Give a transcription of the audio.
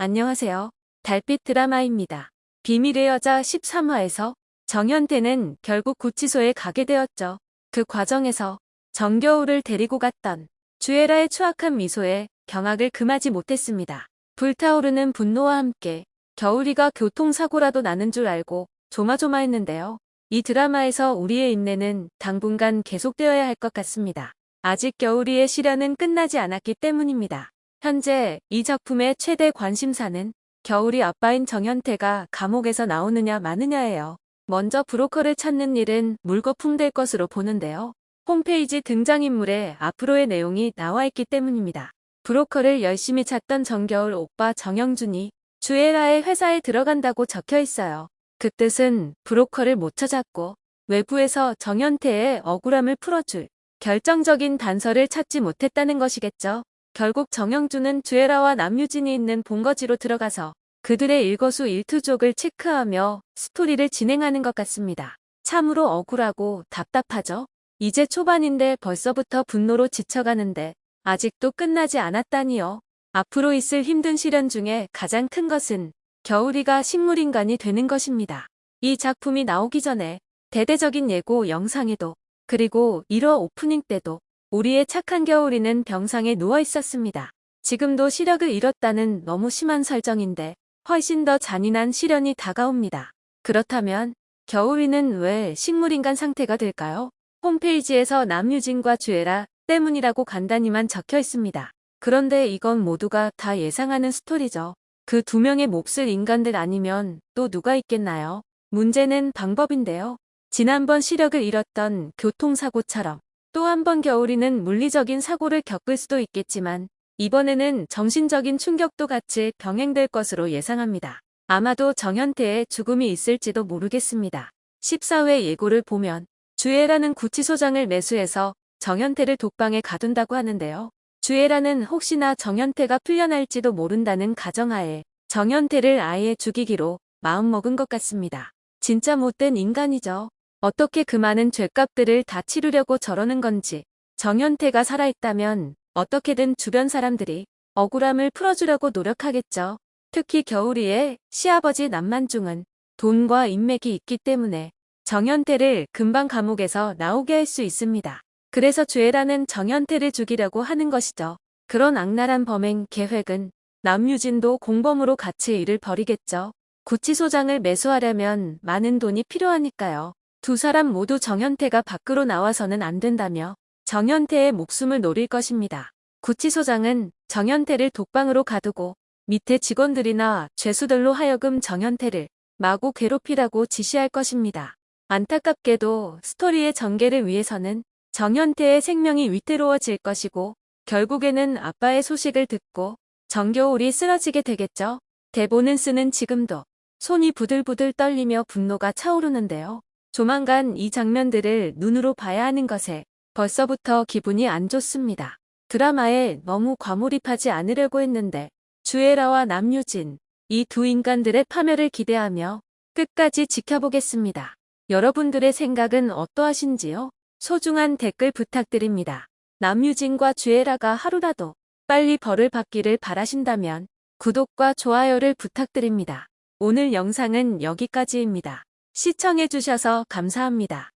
안녕하세요. 달빛 드라마입니다. 비밀의 여자 13화에서 정현태는 결국 구치소에 가게 되었죠. 그 과정에서 정겨울을 데리고 갔던 주애라의 추악한 미소에 경악을 금하지 못했습니다. 불타오르는 분노와 함께 겨울이가 교통사고라도 나는 줄 알고 조마조마했는데요. 이 드라마에서 우리의 인내는 당분간 계속되어야 할 것 같습니다. 아직 겨울이의 시련은 끝나지 않았기 때문입니다. 현재 이 작품의 최대 관심사는 겨울이 아빠인 정현태가 감옥에서 나오느냐 마느냐예요. 먼저 브로커를 찾는 일은 물거품 될 것으로 보는데요. 홈페이지 등장인물에 앞으로의 내용이 나와 있기 때문입니다. 브로커를 열심히 찾던 정겨울 오빠 정영준이 주애라의 회사에 들어간다고 적혀 있어요. 그 뜻은 브로커를 못 찾았고 외부에서 정현태의 억울함을 풀어줄 결정적인 단서를 찾지 못했다는 것이겠죠. 결국 정영준은 주애라와 남유진이 있는 본거지로 들어가서 그들의 일거수 일투족을 체크하며 스토리를 진행하는 것 같습니다. 참으로 억울하고 답답하죠. 이제 초반인데 벌써부터 분노로 지쳐가는데 아직도 끝나지 않았다니요. 앞으로 있을 힘든 시련 중에 가장 큰 것은 겨울이가 식물인간이 되는 것입니다. 이 작품이 나오기 전에 대대적인 예고 영상에도 그리고 1화 오프닝 때도 우리의 착한 겨울이는 병상에 누워 있었습니다. 지금도 시력을 잃었다는 너무 심한 설정인데 훨씬 더 잔인한 시련이 다가옵니다. 그렇다면 겨울이는 왜 식물인간 상태가 될까요? 홈페이지에서 남유진과 주애라 때문이라고 간단히만 적혀 있습니다. 그런데 이건 모두가 다 예상하는 스토리죠. 그 두 명의 몫을 인간들 아니면 또 누가 있겠나요? 문제는 방법인데요. 지난번 시력을 잃었던 교통사고처럼 또 한 번 겨울이는 물리적인 사고를 겪을 수도 있겠지만 이번에는 정신적인 충격도 같이 병행될 것으로 예상합니다. 아마도 정현태의 죽음이 있을지도 모르겠습니다. 14회 예고를 보면 주애라는 구치소장을 매수해서 정현태를 독방에 가둔다고 하는데요. 주애라는 혹시나 정현태가 풀려날지도 모른다는 가정하에 정현태를 아예 죽이기로 마음먹은 것 같습니다. 진짜 못된 인간이죠. 어떻게 그 많은 죄값들을 다 치르려고 저러는 건지 정현태가 살아있다면 어떻게든 주변 사람들이 억울함을 풀어주려고 노력하겠죠. 특히 겨울이의 시아버지 남만중은 돈과 인맥이 있기 때문에 정현태를 금방 감옥에서 나오게 할 수 있습니다. 그래서 죄라는 정현태를 죽이려고 하는 것이죠. 그런 악랄한 범행 계획은 남유진도 공범으로 같이 일을 벌이겠죠. 구치소장을 매수하려면 많은 돈이 필요하니까요. 두 사람 모두 정현태가 밖으로 나와서는 안 된다며 정현태의 목숨을 노릴 것입니다. 구치소장은 정현태를 독방으로 가두고 밑에 직원들이나 죄수들로 하여금 정현태를 마구 괴롭히라고 지시할 것입니다. 안타깝게도 스토리의 전개를 위해서는 정현태의 생명이 위태로워질 것이고 결국에는 아빠의 소식을 듣고 정겨울이 쓰러지게 되겠죠. 대본은 쓰는 지금도 손이 부들부들 떨리며 분노가 차오르는데요. 조만간 이 장면들을 눈으로 봐야 하는 것에 벌써부터 기분이 안 좋습니다. 드라마에 너무 과몰입하지 않으려고 했는데 주애라와 남유진 이 두 인간들의 파멸을 기대하며 끝까지 지켜보겠습니다. 여러분들의 생각은 어떠하신지요? 소중한 댓글 부탁드립니다. 남유진과 주애라가 하루라도 빨리 벌을 받기를 바라신다면 구독과 좋아요를 부탁드립니다. 오늘 영상은 여기까지입니다. 시청해주셔서 감사합니다.